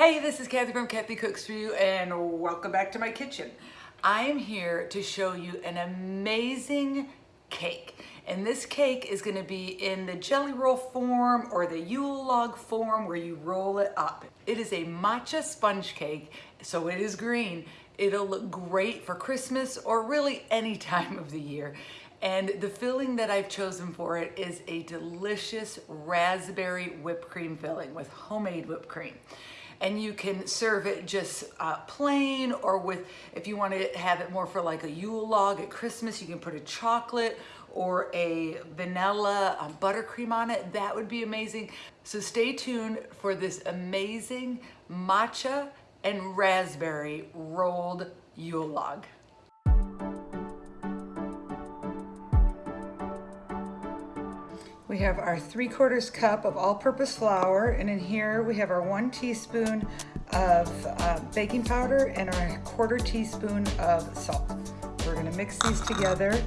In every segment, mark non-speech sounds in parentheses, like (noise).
Hey, this is Kathy from Kathy Cooks For You and welcome back to my kitchen. I am here to show you an amazing cake. And this cake is gonna be in the jelly roll form or the Yule log form where you roll it up. It is a matcha sponge cake, so it is green. It'll look great for Christmas or really any (laughs) time of the year. And the filling that I've chosen for it is a delicious raspberry whipped cream filling with homemade whipped cream and you can serve it just uh, plain or with, if you want to have it more for like a Yule log at Christmas, you can put a chocolate or a vanilla um, buttercream on it. That would be amazing. So stay tuned for this amazing matcha and raspberry rolled Yule log. We have our three quarters cup of all-purpose flour, and in here we have our one teaspoon of uh, baking powder and our quarter teaspoon of salt. We're gonna mix these together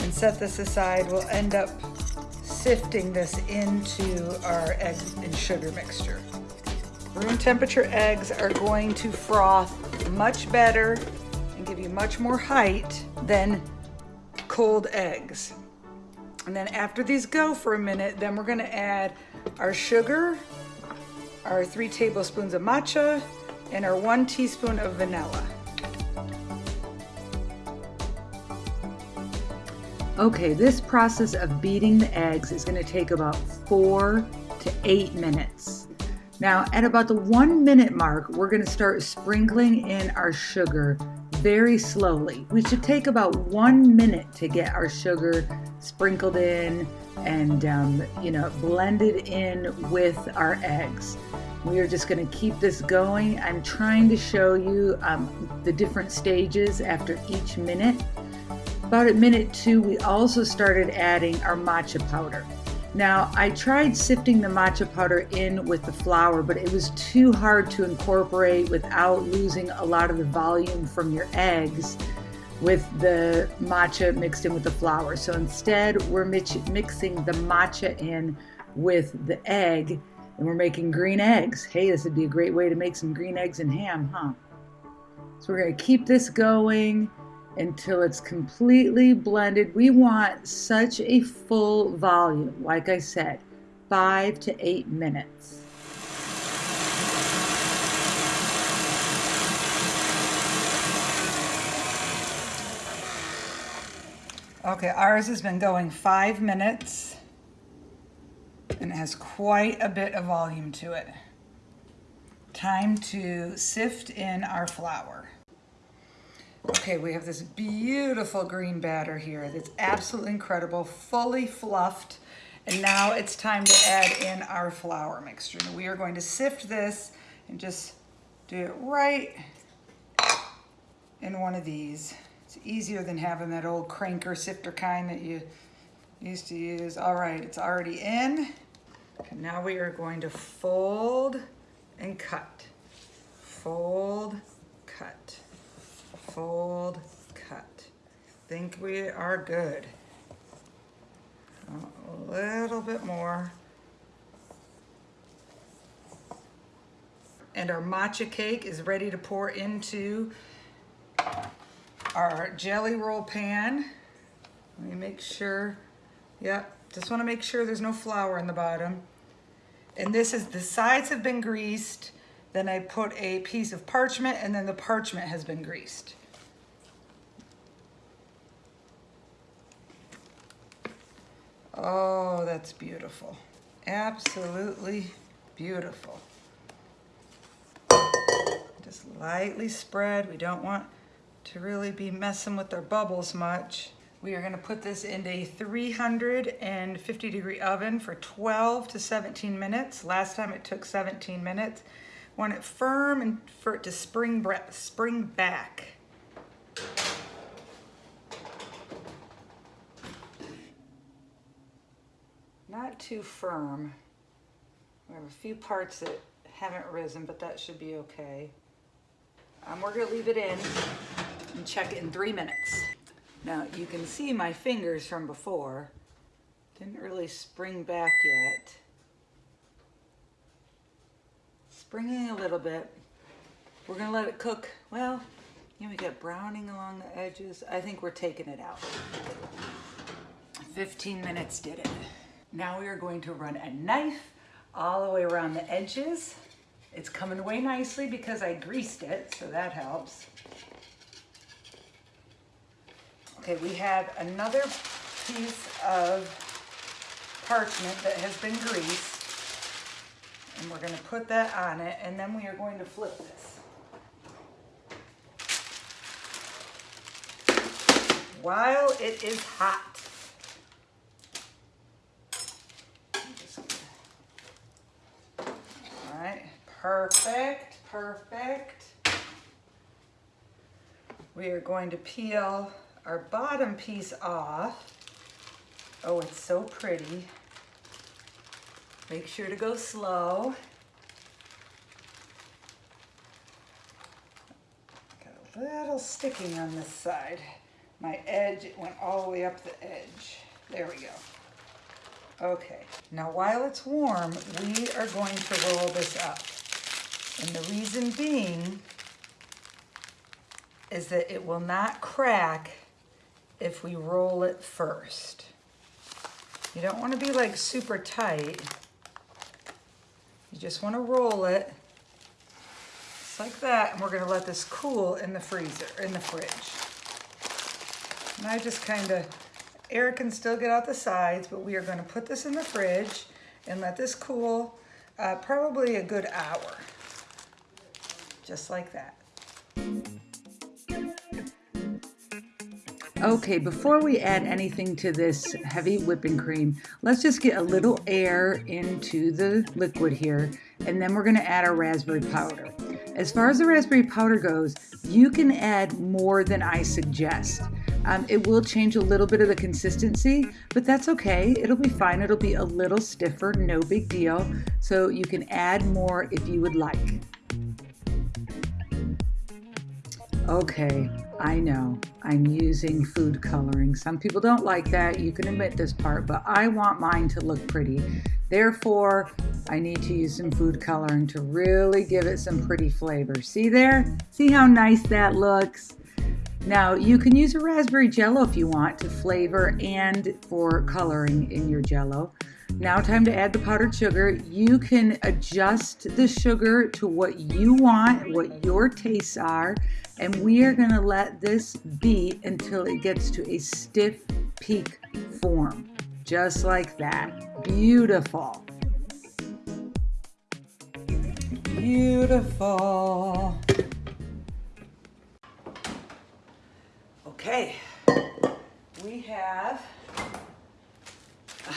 and set this aside. We'll end up sifting this into our egg and sugar mixture. Room temperature eggs are going to froth much better and give you much more height than cold eggs. And then after these go for a minute, then we're gonna add our sugar, our three tablespoons of matcha, and our one teaspoon of vanilla. Okay, this process of beating the eggs is gonna take about four to eight minutes. Now, at about the one minute mark, we're gonna start sprinkling in our sugar very slowly. We should take about one minute to get our sugar sprinkled in and um, you know blended in with our eggs. We are just going to keep this going. I'm trying to show you um, the different stages after each minute. About at minute two, we also started adding our matcha powder. Now, I tried sifting the matcha powder in with the flour, but it was too hard to incorporate without losing a lot of the volume from your eggs with the matcha mixed in with the flour. So instead, we're mixing the matcha in with the egg and we're making green eggs. Hey, this would be a great way to make some green eggs and ham, huh? So we're gonna keep this going until it's completely blended. We want such a full volume, like I said, five to eight minutes. Okay, ours has been going five minutes and it has quite a bit of volume to it. Time to sift in our flour. Okay, we have this beautiful green batter here that's absolutely incredible, fully fluffed. And now it's time to add in our flour mixture. And we are going to sift this and just do it right in one of these. It's easier than having that old cranker sifter kind that you used to use. All right, it's already in. And now we are going to fold and cut. Fold, cut fold, cut. Think we are good. A little bit more. And our matcha cake is ready to pour into our jelly roll pan. Let me make sure, yep, just wanna make sure there's no flour in the bottom. And this is, the sides have been greased, then I put a piece of parchment and then the parchment has been greased. Oh, that's beautiful. Absolutely beautiful. Just lightly spread. We don't want to really be messing with our bubbles much. We are gonna put this in a 350 degree oven for 12 to 17 minutes. Last time it took 17 minutes. Want it firm and for it to spring, spring back. not too firm. We have a few parts that haven't risen, but that should be okay. Um, we're gonna leave it in and check it in three minutes. Now you can see my fingers from before. Didn't really spring back yet. springing a little bit. We're gonna let it cook. Well, you know, we got browning along the edges. I think we're taking it out. 15 minutes did it. Now we are going to run a knife all the way around the edges. It's coming away nicely because I greased it, so that helps. Okay, we have another piece of parchment that has been greased. And we're gonna put that on it, and then we are going to flip this. While it is hot. All right, perfect, perfect. We are going to peel our bottom piece off. Oh, it's so pretty. Make sure to go slow. Got a little sticking on this side. My edge it went all the way up the edge. There we go. Okay, now while it's warm, we are going to roll this up. And the reason being is that it will not crack if we roll it first. You don't want to be like super tight. You just want to roll it just like that. And we're going to let this cool in the freezer, in the fridge. And I just kind of, air can still get out the sides, but we are going to put this in the fridge and let this cool uh, probably a good hour. Just like that. Okay, before we add anything to this heavy whipping cream, let's just get a little air into the liquid here, and then we're gonna add our raspberry powder. As far as the raspberry powder goes, you can add more than I suggest. Um, it will change a little bit of the consistency, but that's okay. It'll be fine. It'll be a little stiffer, no big deal. So you can add more if you would like. Okay, I know I'm using food coloring. Some people don't like that. You can admit this part, but I want mine to look pretty. Therefore, I need to use some food coloring to really give it some pretty flavor. See there? See how nice that looks? Now, you can use a raspberry jello if you want to flavor and for coloring in your jello. Now time to add the powdered sugar. You can adjust the sugar to what you want, what your tastes are, and we are gonna let this beat until it gets to a stiff peak form, just like that. Beautiful. Beautiful. Okay, we have uh,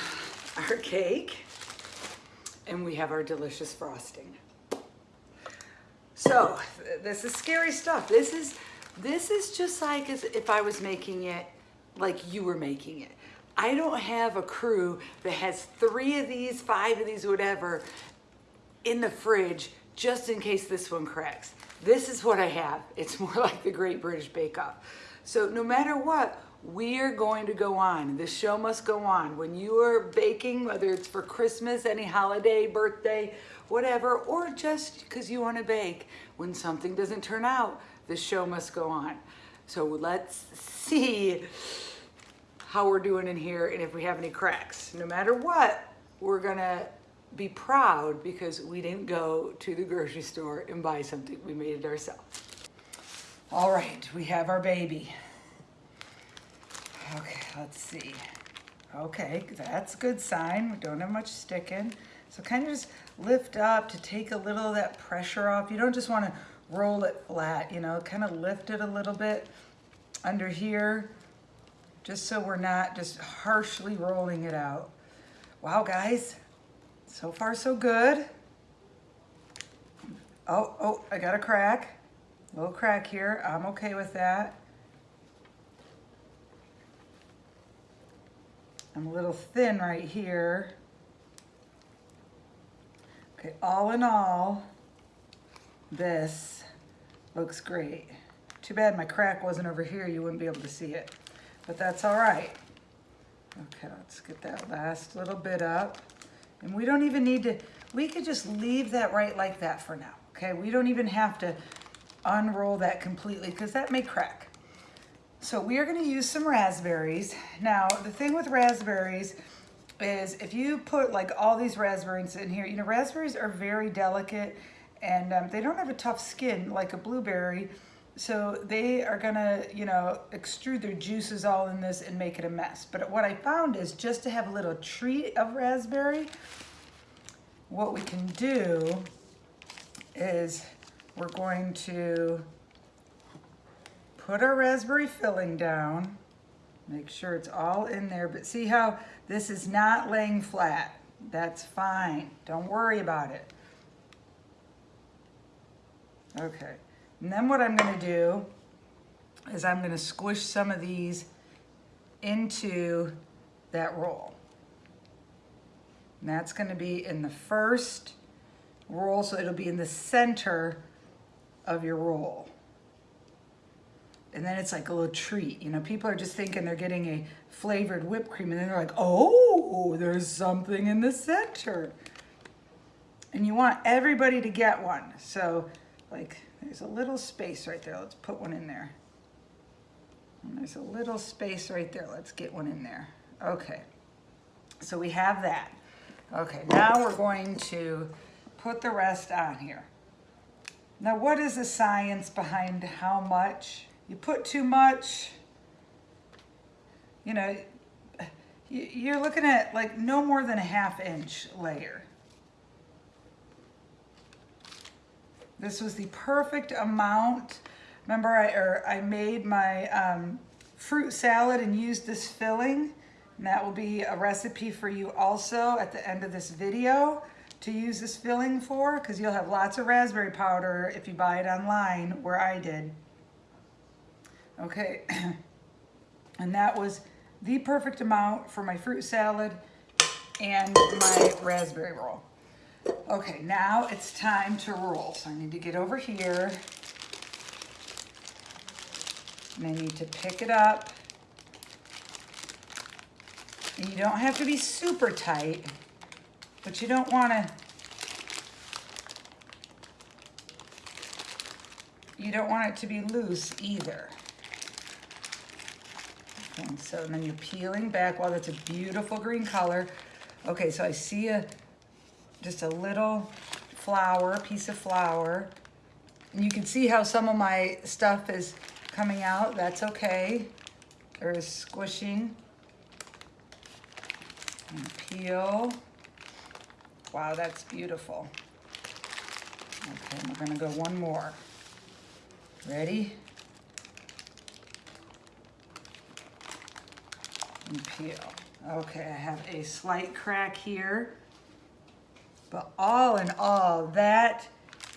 our cake and we have our delicious frosting. So this is scary stuff. This is this is just like as if I was making it like you were making it. I don't have a crew that has three of these, five of these, whatever, in the fridge just in case this one cracks. This is what I have. It's (laughs) more like the Great British Bake Off. So no matter what, we are going to go on. The show must go on. When you are baking, whether it's for Christmas, any holiday, birthday, whatever, or just because you want to bake, when something doesn't turn out, the show must go on. So let's see how we're doing in here and if we have any cracks. No matter what, we're gonna be proud because we didn't go to the grocery store and buy something. We made it ourselves. All right, we have our baby. Okay, let's see. Okay, that's a good sign. We don't have much sticking. So kind of just lift up to take a little of that pressure off. You don't just want to roll it flat, you know, kind of lift it a little bit under here, just so we're not just harshly rolling it out. Wow, guys, so far so good. Oh, oh, I got a crack, a little crack here. I'm okay with that. I'm a little thin right here. Okay, all in all, this looks great. Too bad my crack wasn't over here, you wouldn't be able to see it, but that's all right. Okay, let's get that last little bit up. And we don't even need to, we could just leave that right like that for now, okay? We don't even have to unroll that completely because that may crack. So we are gonna use some raspberries. Now, the thing with raspberries is if you put like all these raspberries in here, you know, raspberries are very delicate and um, they don't have a tough skin like a blueberry. So they are gonna, you know, extrude their juices all in this and make it a mess. But what I found is just to have a little treat of raspberry, what we can do is we're going to put our raspberry filling down, make sure it's all in there, but see how this is not laying flat. That's fine, don't worry about it. Okay, and then what I'm gonna do is I'm gonna squish some of these into that roll. And that's gonna be in the first roll, so it'll be in the center of your roll. And then it's like a little treat. You know, people are just thinking they're getting a flavored whipped cream and then they're like, oh, there's something in the center. And you want everybody to get one. So like there's a little space right there. Let's put one in there. And there's a little space right there. Let's get one in there. Okay, so we have that. Okay, now we're going to put the rest on here. Now, what is the science behind how much? You put too much, you know, you're looking at like no more than a half inch layer. This was the perfect amount. Remember, I, or I made my um, fruit salad and used this filling. And that will be a recipe for you also at the end of this video to use this filling for because you'll have lots of raspberry powder if you buy it online where I did. Okay, (clears throat) and that was the perfect amount for my fruit salad and my raspberry roll. Okay, now it's time to roll. So I need to get over here. And I need to pick it up. And you don't have to be super tight, but you don't want to you don't want it to be loose either. And so then you're peeling back. Wow, that's a beautiful green color. Okay, so I see a just a little flour, piece of flour. And you can see how some of my stuff is coming out. That's okay. There is squishing. And peel. Wow, that's beautiful. Okay, we're gonna go one more. Ready? And peel. Okay, I have a slight crack here. But all in all, that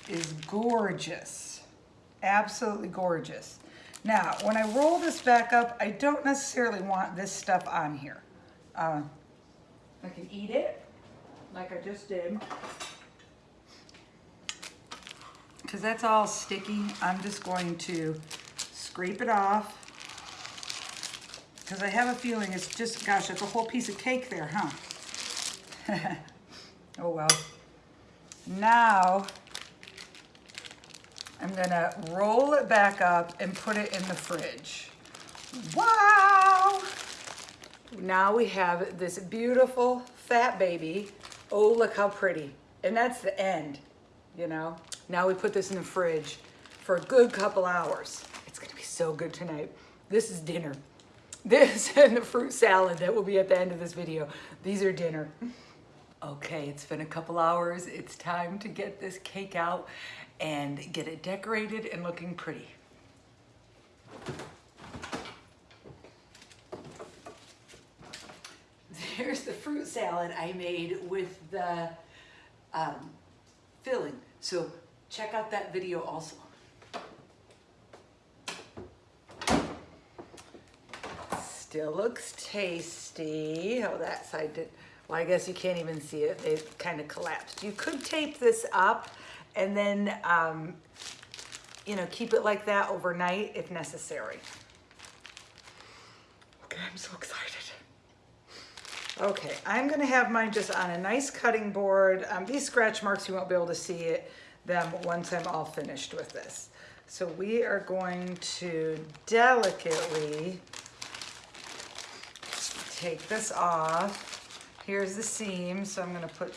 is gorgeous. Absolutely gorgeous. Now, when I roll this back up, I don't necessarily want this stuff on here. Uh, I can eat it, like I just did. Because that's all sticky, I'm just going to scrape it off. Because I have a feeling it's just, gosh, it's a whole piece of cake there, huh? (laughs) Oh well. Now, I'm gonna roll it back up and put it in the fridge. Wow! Now we have this beautiful fat baby. Oh, look how pretty. And that's the end, you know? Now we put this in the fridge for a good couple hours. It's gonna be so good tonight. This is dinner. This (laughs) and the fruit salad that will be at the end of this video. These are dinner. Okay, it's been a couple hours. It's time to get this cake out and get it decorated and looking pretty. (laughs) There's the fruit salad I made with the um, filling. So check out that video also. Still looks tasty. Oh, that side did well, I guess you can't even see it. They kind of collapsed. You could tape this up and then, um, you know, keep it like that overnight if necessary. Okay, I'm so excited. Okay, I'm gonna have mine just on a nice cutting board. Um, these scratch marks, you won't be able to see it, them once I'm all finished with this. So we are going to delicately take this off. Here's the seam, so I'm gonna put,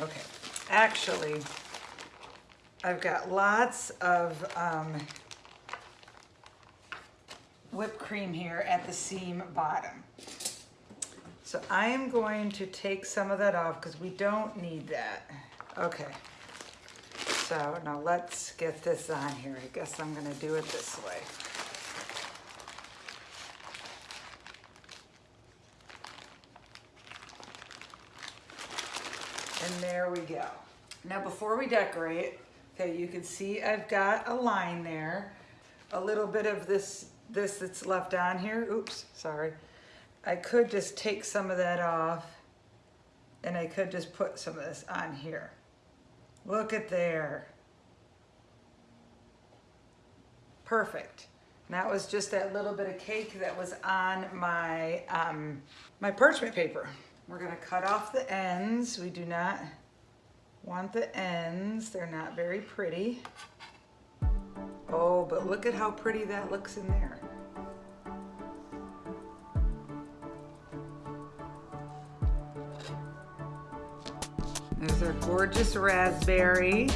okay, actually, I've got lots of um, whipped cream here at the seam bottom. So I am going to take some of that off because we don't need that. Okay. So now let's get this on here. I guess I'm gonna do it this way. And there we go. Now before we decorate, okay, you can see I've got a line there. A little bit of this, this that's left on here. Oops, sorry. I could just take some of that off and I could just put some of this on here. Look at there. Perfect. And that was just that little bit of cake that was on my, um, my parchment paper. We're gonna cut off the ends. We do not want the ends. They're not very pretty. Oh, but look at how pretty that looks in there. There's our gorgeous raspberry.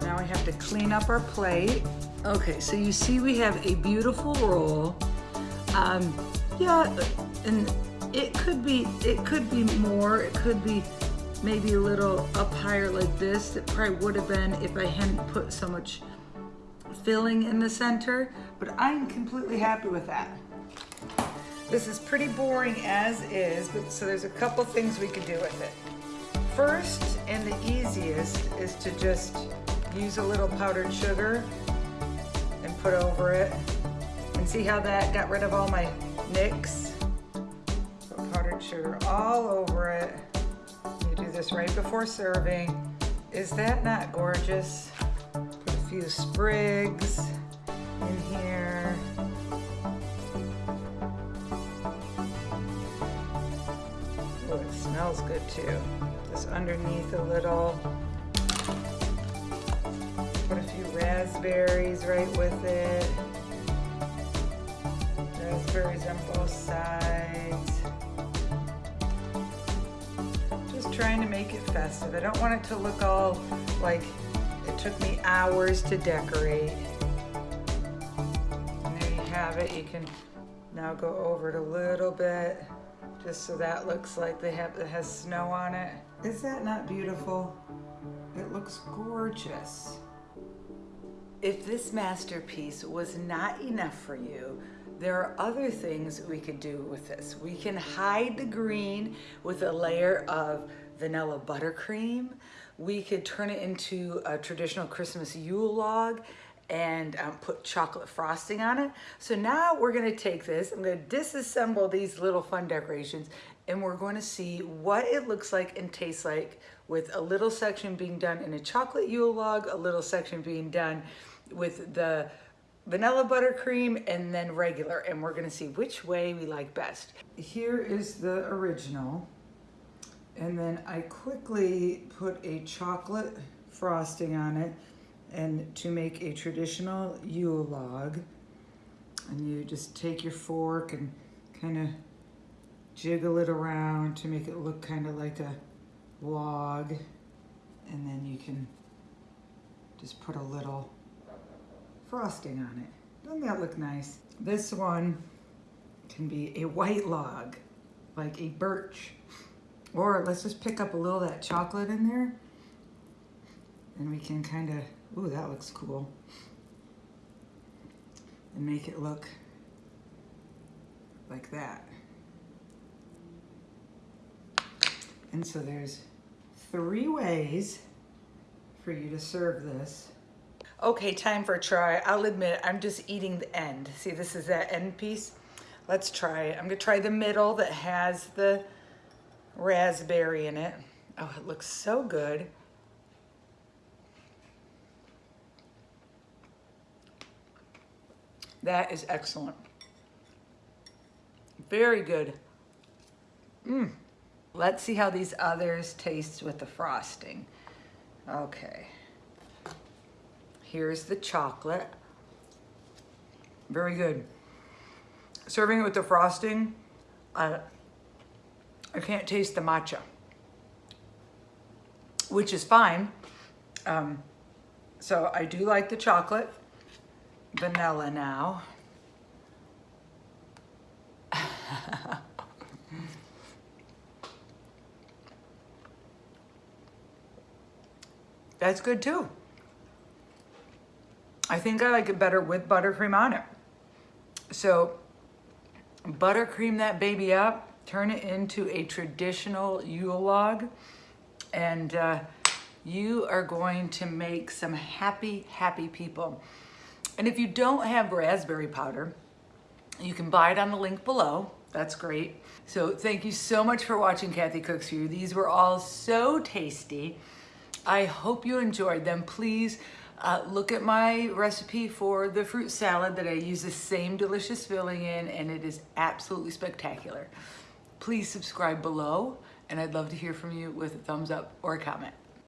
Now we have to clean up our plate. Okay, so you see we have a beautiful roll. Um, yeah, and it could be, it could be more, it could be maybe a little up higher like this. It probably would have been if I hadn't put so much filling in the center, but I'm completely happy with that. This is pretty boring as is, but so there's a couple things we could do with it. First, and the easiest, is to just use a little powdered sugar and put over it. And see how that got rid of all my nicks? So powdered sugar all over it. You do this right before serving. Is that not gorgeous? Put a few sprigs in here. Oh, it smells good too. Just underneath a little. Put a few raspberries right with it. Raspberries on both sides. Just trying to make it festive. I don't want it to look all like it took me hours to decorate. And there you have it. You can now go over it a little bit just so that looks like they have it has snow on it. Is that not beautiful? It looks gorgeous. If this masterpiece was not enough for you, there are other things we could do with this. We can hide the green with a layer of vanilla buttercream. We could turn it into a traditional Christmas Yule log and um, put chocolate frosting on it. So now we're gonna take this, I'm gonna disassemble these little fun decorations and we're going to see what it looks like and tastes like with a little section being done in a chocolate Yule log, a little section being done with the vanilla buttercream and then regular and we're gonna see which way we like best. Here is the original and then I quickly put a chocolate frosting on it and to make a traditional Yule log. And you just take your fork and kind of jiggle it around to make it look kind of like a log. And then you can just put a little frosting on it. Doesn't that look nice? This one can be a white log, like a birch. Or let's just pick up a little of that chocolate in there and we can kind of Ooh, that looks cool. And make it look like that. And so there's three ways for you to serve this. Okay, time for a try. I'll admit, I'm just eating the end. See, this is that end piece. Let's try it. I'm gonna try the middle that has the raspberry in it. Oh, it looks so good. That is excellent. Very good. Mmm. Let's see how these others taste with the frosting. Okay. Here's the chocolate. Very good. Serving it with the frosting, uh, I can't taste the matcha, which is fine. Um, so I do like the chocolate. Vanilla now. (laughs) That's good too. I think I like it better with buttercream on it. So buttercream that baby up, turn it into a traditional Yule log, and uh, you are going to make some happy, happy people. And if you don't have raspberry powder, you can buy it on the link below. That's great. So thank you so much for watching Kathy Cooks For You. These were all so tasty. I hope you enjoyed them. Please uh, look at my recipe for the fruit salad that I use the same delicious filling in and it is absolutely spectacular. Please subscribe below and I'd love to hear from you with a thumbs up or a comment.